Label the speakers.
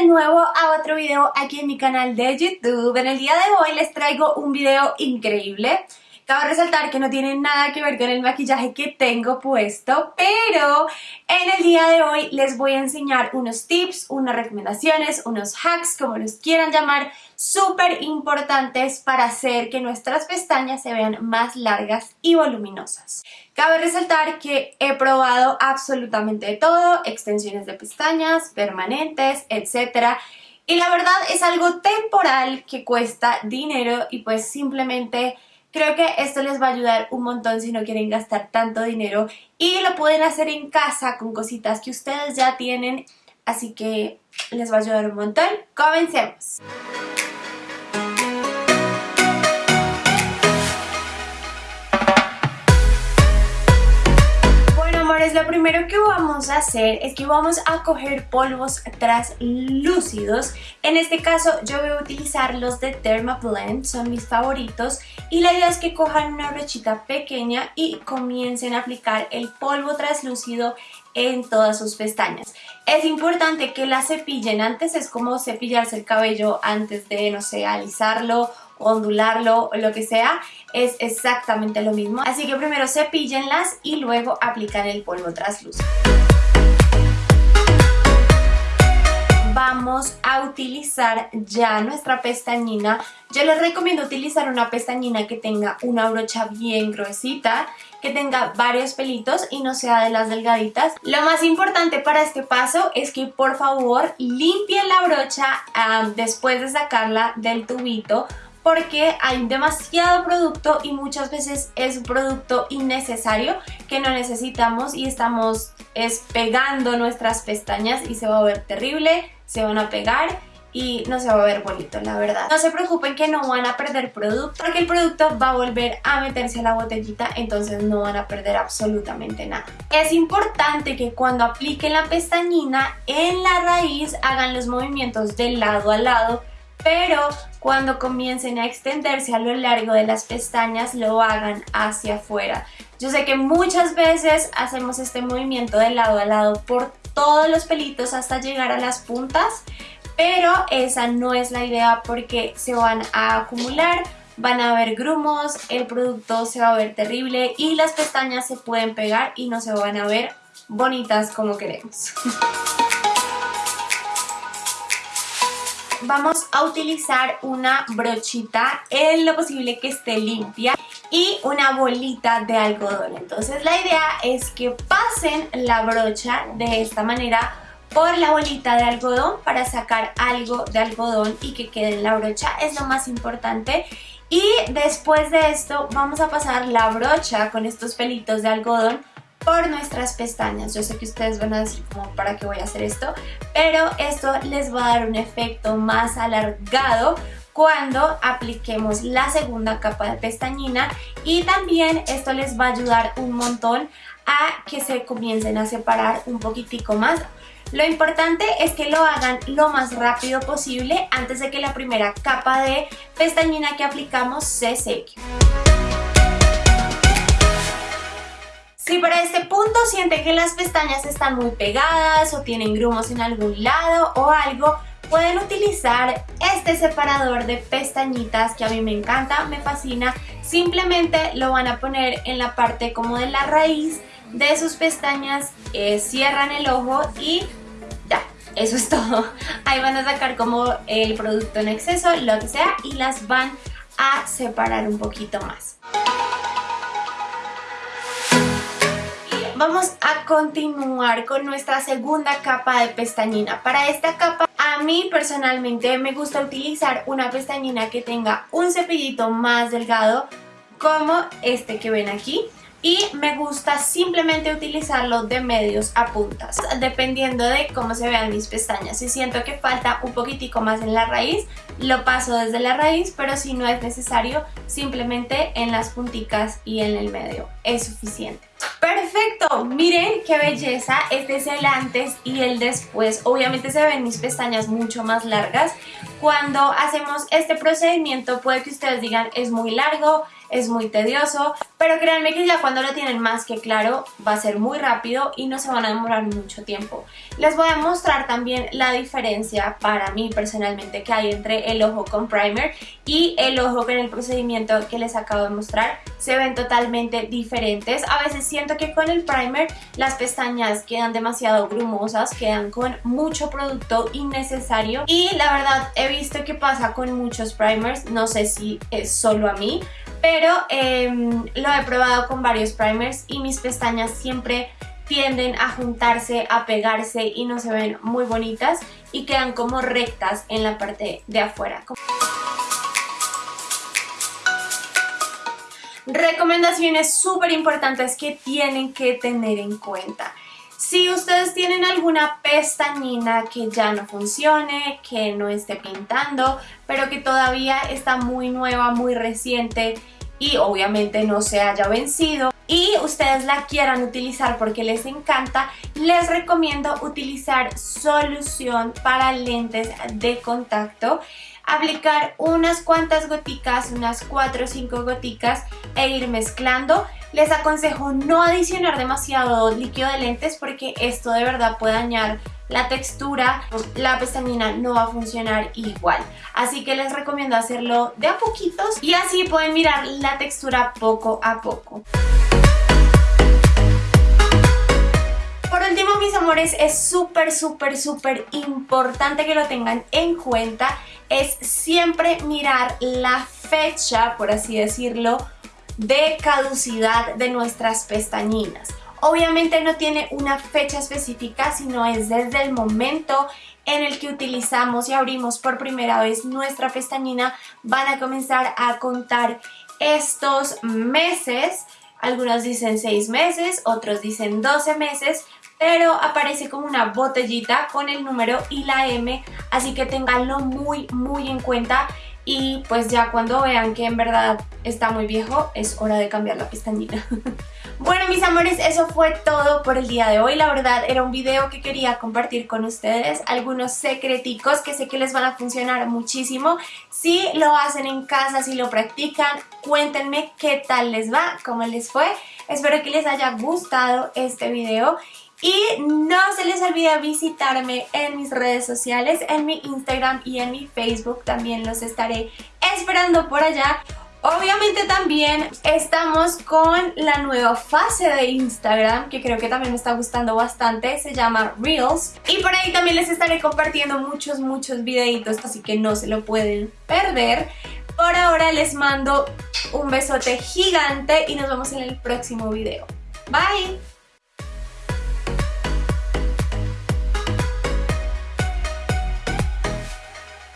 Speaker 1: de nuevo a otro video aquí en mi canal de YouTube. En el día de hoy les traigo un video increíble. Cabe resaltar que no tiene nada que ver con el maquillaje que tengo puesto, pero en el día de hoy les voy a enseñar unos tips, unas recomendaciones, unos hacks, como los quieran llamar, súper importantes para hacer que nuestras pestañas se vean más largas y voluminosas. Cabe resaltar que he probado absolutamente todo, extensiones de pestañas, permanentes, etc., y la verdad es algo temporal que cuesta dinero y pues simplemente Creo que esto les va a ayudar un montón si no quieren gastar tanto dinero y lo pueden hacer en casa con cositas que ustedes ya tienen, así que les va a ayudar un montón. ¡Comencemos! Lo primero que vamos a hacer es que vamos a coger polvos translúcidos. En este caso yo voy a utilizar los de Dermablend, son mis favoritos. Y la idea es que cojan una brochita pequeña y comiencen a aplicar el polvo translúcido en todas sus pestañas. Es importante que la cepillen antes, es como cepillarse el cabello antes de, no sé, alisarlo ondularlo o lo que sea, es exactamente lo mismo. Así que primero cepíllenlas y luego aplican el polvo traslúcido. Vamos a utilizar ya nuestra pestañina. Yo les recomiendo utilizar una pestañina que tenga una brocha bien gruesita, que tenga varios pelitos y no sea de las delgaditas. Lo más importante para este paso es que por favor limpien la brocha ah, después de sacarla del tubito porque hay demasiado producto y muchas veces es un producto innecesario que no necesitamos y estamos pegando nuestras pestañas y se va a ver terrible, se van a pegar y no se va a ver bonito, la verdad. No se preocupen que no van a perder producto, porque el producto va a volver a meterse a la botellita, entonces no van a perder absolutamente nada. Es importante que cuando apliquen la pestañina en la raíz hagan los movimientos de lado a lado pero cuando comiencen a extenderse a lo largo de las pestañas lo hagan hacia afuera. Yo sé que muchas veces hacemos este movimiento de lado a lado por todos los pelitos hasta llegar a las puntas, pero esa no es la idea porque se van a acumular, van a haber grumos, el producto se va a ver terrible y las pestañas se pueden pegar y no se van a ver bonitas como queremos. vamos a utilizar una brochita en lo posible que esté limpia y una bolita de algodón. Entonces la idea es que pasen la brocha de esta manera por la bolita de algodón para sacar algo de algodón y que quede en la brocha, es lo más importante. Y después de esto vamos a pasar la brocha con estos pelitos de algodón por nuestras pestañas. Yo sé que ustedes van a decir como para qué voy a hacer esto, pero esto les va a dar un efecto más alargado cuando apliquemos la segunda capa de pestañina y también esto les va a ayudar un montón a que se comiencen a separar un poquitico más. Lo importante es que lo hagan lo más rápido posible antes de que la primera capa de pestañina que aplicamos se seque. Si para este punto sienten que las pestañas están muy pegadas o tienen grumos en algún lado o algo, pueden utilizar este separador de pestañitas que a mí me encanta, me fascina. Simplemente lo van a poner en la parte como de la raíz de sus pestañas, eh, cierran el ojo y ya, eso es todo. Ahí van a sacar como el producto en exceso, lo que sea, y las van a separar un poquito más. Vamos a continuar con nuestra segunda capa de pestañina. Para esta capa, a mí personalmente me gusta utilizar una pestañina que tenga un cepillito más delgado como este que ven aquí y me gusta simplemente utilizarlo de medios a puntas dependiendo de cómo se vean mis pestañas si siento que falta un poquitico más en la raíz lo paso desde la raíz pero si no es necesario simplemente en las punticas y en el medio es suficiente ¡Perfecto! Miren qué belleza, este es el antes y el después. Obviamente se ven mis pestañas mucho más largas. Cuando hacemos este procedimiento puede que ustedes digan es muy largo, es muy tedioso, pero créanme que ya cuando lo tienen más que claro va a ser muy rápido y no se van a demorar mucho tiempo. Les voy a mostrar también la diferencia para mí personalmente que hay entre el ojo con primer y el ojo con el procedimiento que les acabo de mostrar. Se ven totalmente diferentes. A veces siento que con el primer las pestañas quedan demasiado grumosas, quedan con mucho producto innecesario y la verdad he visto que pasa con muchos primers, no sé si es solo a mí, pero em, lo he probado con varios primers y mis pestañas siempre tienden a juntarse, a pegarse y no se ven muy bonitas y quedan como rectas en la parte de afuera. Recomendaciones súper importantes que tienen que tener en cuenta. Si ustedes tienen alguna pestañina que ya no funcione, que no esté pintando, pero que todavía está muy nueva, muy reciente y obviamente no se haya vencido y ustedes la quieran utilizar porque les encanta, les recomiendo utilizar solución para lentes de contacto aplicar unas cuantas goticas, unas 4 o 5 goticas e ir mezclando. Les aconsejo no adicionar demasiado líquido de lentes porque esto de verdad puede dañar la textura, la pestañina no va a funcionar igual. Así que les recomiendo hacerlo de a poquitos y así pueden mirar la textura poco a poco. Mis amores, es súper, súper, súper importante que lo tengan en cuenta. Es siempre mirar la fecha, por así decirlo, de caducidad de nuestras pestañinas. Obviamente no tiene una fecha específica, sino es desde el momento en el que utilizamos y abrimos por primera vez nuestra pestañina, van a comenzar a contar estos meses. Algunos dicen 6 meses, otros dicen 12 meses, pero aparece como una botellita con el número y la M, así que tenganlo muy muy en cuenta y pues ya cuando vean que en verdad está muy viejo es hora de cambiar la pestañina. bueno mis amores, eso fue todo por el día de hoy. La verdad era un video que quería compartir con ustedes, algunos secreticos que sé que les van a funcionar muchísimo. Si lo hacen en casa, si lo practican, cuéntenme qué tal les va, cómo les fue. Espero que les haya gustado este video y no se les olvide visitarme en mis redes sociales, en mi Instagram y en mi Facebook. También los estaré esperando por allá. Obviamente también estamos con la nueva fase de Instagram que creo que también me está gustando bastante, se llama Reels y por ahí también les estaré compartiendo muchos muchos videitos así que no se lo pueden perder. Por ahora les mando un besote gigante y nos vemos en el próximo video. Bye!